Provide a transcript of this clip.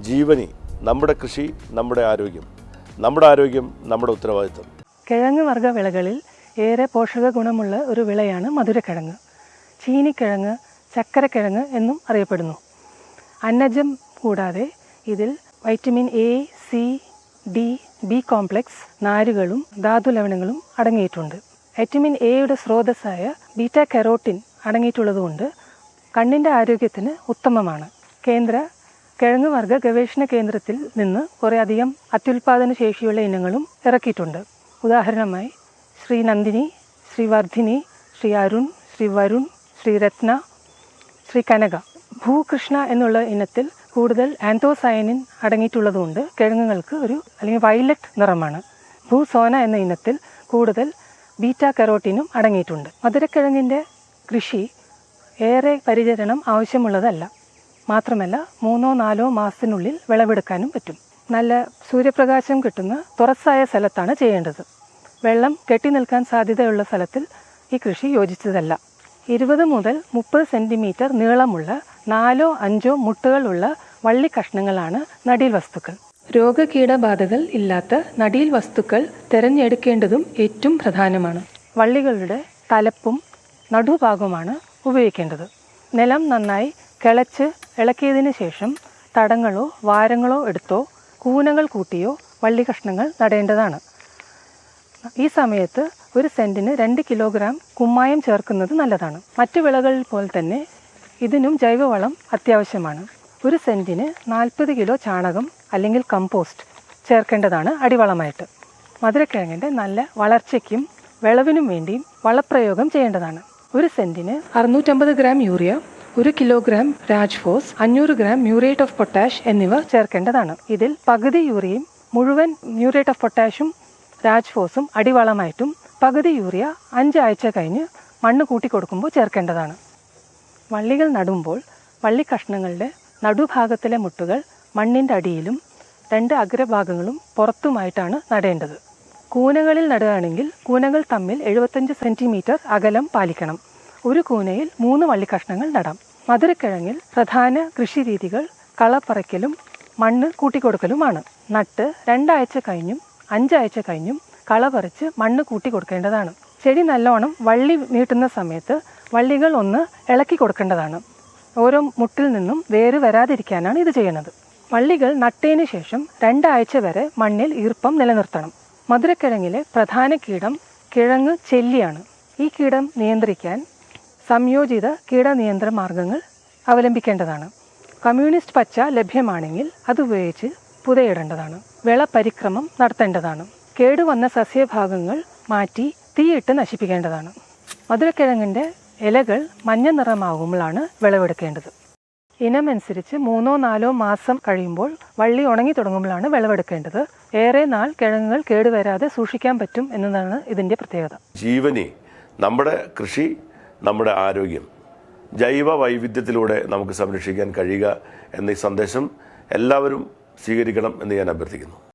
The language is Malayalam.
ജീവനി നമ്മുടെ കൃഷി നമ്മുടെ ആരോഗ്യം. നമ്മുടെ ആരോഗ്യം നമ്മുടെ ഉത്തരവാദിത്വം. കിഴങ്ങ് വർഗ വിളകളിൽ ഏറെ പോഷക ഗുണമുള്ള ഒരു വിളയാണ് മധുരക്കിഴങ്ങ്. ചീനിക്കിഴങ്ങ് ചക്കരക്കിഴങ്ങ് എന്നും അറിയപ്പെടുന്നു. അന്നജം കൂടാതെ ഇതിൽ vitamin A C D B complex നാരുകളും ധാതു ലവണങ്ങളും അടങ്ങിയിട്ടുണ്ട്. വൈറ്റമിൻ എയുടെ സ്രോതസ്സായ ബീറ്റ കെറോട്ടിൻ അടങ്ങിയിട്ടുള്ളതുകൊണ്ട് കണ്ണിന്റെ ആരോഗ്യത്തിന് ഉത്തമമാണ്. കേന്ദ്ര കിഴങ്ങ് വർഗ ഗവേഷണ കേന്ദ്രത്തിൽ നിന്ന് കുറേ അധികം അത്യുൽപാദന ശേഷിയുള്ള ഇനങ്ങളും ഇറക്കിയിട്ടുണ്ട്. ഉദാഹരണമായി ശ്രീ നന്ദിനി ശ്രീ വർദ്ധിനി ശ്രീ അരുൺ ശ്രീ വരുൺ ശ്രീ രത്ന ശ്രീ കനക. ഭൂകൃഷ്ണ എന്നുള്ള ഇനത്തിൽ കൂടുതൽ ആന്തോസയനിൻ അടങ്ങിയിട്ടുള്ളതുകൊണ്ട് കിഴങ്ങുകൾക്ക് ഒരു അല്ലെങ്കിൽ വയലറ്റ് നിറമാണ്. ഭൂസോന എന്ന ഇനത്തിൽ കൂടുതൽ ബീറ്റ കരോട്ടിനും അടങ്ങിയിട്ടുണ്ട്. മധുരക്കിഴങ്ങിന്റെ കൃഷി ഏറെ പരിചരണം ആവശ്യമുള്ളതല്ല. മാത്രമല്ല മൂന്നോ നാലോ മാസത്തിനുള്ളിൽ വിളവെടുക്കാനും പറ്റും. നല്ല സൂര്യപ്രകാശം കിട്ടുന്ന തുറസായ സ്ഥലത്താണ് ചെയ്യേണ്ടത്. വെള്ളം കെട്ടി നിൽക്കാൻ സാധ്യതയുള്ള സ്ഥലത്തിൽ ഈ കൃഷി യോജിച്ചതല്ല. ഇരുപത് മുതൽ മുപ്പത് സെന്റിമീറ്റർ നീളമുള്ള നാലോ അഞ്ചോ മുട്ടുകളുള്ള വള്ളി കഷ്ണങ്ങളാണ് നടീൽ വസ്തുക്കൾ. രോഗകീടബാധകൾ ഇല്ലാത്ത നടീൽ വസ്തുക്കൾ തിരഞ്ഞെടുക്കേണ്ടതും ഏറ്റവും പ്രധാനമാണ്. വള്ളികളുടെ തലപ്പും നടുഭാഗവുമാണ് ഉപയോഗിക്കേണ്ടത്. നിലം നന്നായി കിളച്ച് ഇളക്കിയതിന് ശേഷം തടങ്ങളോ വാരങ്ങളോ എടുത്തോ കൂനകൾ കൂട്ടിയോ വള്ളി കഷ്ണങ്ങൾ നടേണ്ടതാണ്. ഈ സമയത്ത് ഒരു സെന്റിന് രണ്ട് കിലോഗ്രാം കുമ്മായം ചേർക്കുന്നത് നല്ലതാണ്. മറ്റു വിളകളിൽ പോലെ തന്നെ ഇതിനും ജൈവവളം അത്യാവശ്യമാണ്. ഒരു സെന്റിന് നാൽപ്പത് കിലോ ചാണകം അല്ലെങ്കിൽ കമ്പോസ്റ്റ് ചേർക്കേണ്ടതാണ് അടിവളമായിട്ട്. മധുരക്കിഴങ്ങിന്റെ നല്ല വളർച്ചയ്ക്കും വിളവിനും വേണ്ടിയും വളപ്രയോഗം ചെയ്യേണ്ടതാണ്. ഒരു സെന്റിന് അറുന്നൂറ്റമ്പത് ഗ്രാം യൂറിയ ഒരു കിലോഗ്രാം രാജ്ഫോസ് അഞ്ഞൂറ് ഗ്രാം മ്യൂറേറ്റ് ഓഫ് പൊട്ടാഷ് എന്നിവ ചേർക്കേണ്ടതാണ്. ഇതിൽ പകുതി യൂറിയയും മുഴുവൻ മ്യൂറേറ്റ് ഓഫ് പൊട്ടാഷും രാജ്ഫോസും അടിവളമായിട്ടും പകുതി യൂറിയ അഞ്ചാഴ്ച കഴിഞ്ഞ് മണ്ണ് കൂട്ടി കൊടുക്കുമ്പോൾ ചേർക്കേണ്ടതാണ്. വള്ളികൾ നടുമ്പോൾ വള്ളിക്കഷ്ണങ്ങളുടെ നടുഭാഗത്തിലെ മുട്ടുകൾ മണ്ണിന്റെ അടിയിലും രണ്ട് അഗ്രഭാഗങ്ങളും പുറത്തുമായിട്ടാണ് നടേണ്ടത്. കൂനകളിൽ നടുകയാണെങ്കിൽ കൂനകൾ തമ്മിൽ എഴുപത്തഞ്ച് സെന്റിമീറ്റർ അകലം പാലിക്കണം. ഒരു കൂനയിൽ മൂന്ന് വള്ളിക്കഷ്ണങ്ങൾ നടാം. മധുരക്കിഴങ്ങിൽ പ്രധാന കൃഷിരീതികൾ കളപ്പറയ്ക്കലും മണ്ണ് കൂട്ടിക്കൊടുക്കലുമാണ്. നട്ട് രണ്ടാഴ്ച കഴിഞ്ഞും അഞ്ചാഴ്ച കഴിഞ്ഞും കള പറിച്ച് മണ്ണ് കൂട്ടി കൊടുക്കേണ്ടതാണ് ചെടി നല്ലോണം വള്ളി നീട്ടുന്ന സമയത്ത് വള്ളികൾ ഒന്ന് ഇളക്കി കൊടുക്കേണ്ടതാണ്. ഓരോ മുട്ടിൽ നിന്നും വേര് വരാതിരിക്കാനാണ് ഇത് ചെയ്യുന്നത്. വള്ളികൾ നട്ടതിന് ശേഷം രണ്ടാഴ്ച വരെ മണ്ണിൽ ഈർപ്പം നിലനിർത്തണം. മധുരക്കിഴങ്ങിലെ പ്രധാന കീടം കിഴങ്ങ് ചെല്ലിയാണ്. ഈ കീടം നിയന്ത്രിക്കാൻ സംയോജിത കീടനിയന്ത്രണ മാർഗങ്ങൾ അവലംബിക്കേണ്ടതാണ്. കമ്മ്യൂണിസ്റ്റ് പച്ച ലഭ്യമാണെങ്കിൽ അതുപയോഗിച്ച് പുതയിടേണ്ടതാണ്. വിള പരിക്രമം നടത്തേണ്ടതാണ്. കേടുവന്ന സസ്യഭാഗങ്ങൾ മാറ്റി തീയിട്ട് നശിപ്പിക്കേണ്ടതാണ്. മധുരക്കിഴങ്ങിന്റെ ഇലകൾ മഞ്ഞ നിറമാകുമ്പോഴാണ് വിളവെടുക്കേണ്ടത്. ഇനമനുസരിച്ച് മൂന്നോ നാലോ മാസം കഴിയുമ്പോൾ വള്ളി ഉണങ്ങി തുടങ്ങുമ്പോഴാണ് വിളവെടുക്കേണ്ടത്. ഏറെ നാൾ കിഴങ്ങുകൾ കേടുവരാതെ സൂക്ഷിക്കാൻ പറ്റും എന്നതാണ് ഇതിന്റെ പ്രത്യേകത. ജീവനി നമ്മുടെ കൃഷി നമ്മുടെ ആരോഗ്യം. ജൈവ വൈവിധ്യത്തിലൂടെ നമുക്ക് സംരക്ഷിക്കാൻ കഴിയുക എന്ന ഈ സന്ദേശം എല്ലാവരും സ്വീകരിക്കണം എന്ന് ഞാൻ അഭ്യർത്ഥിക്കുന്നു.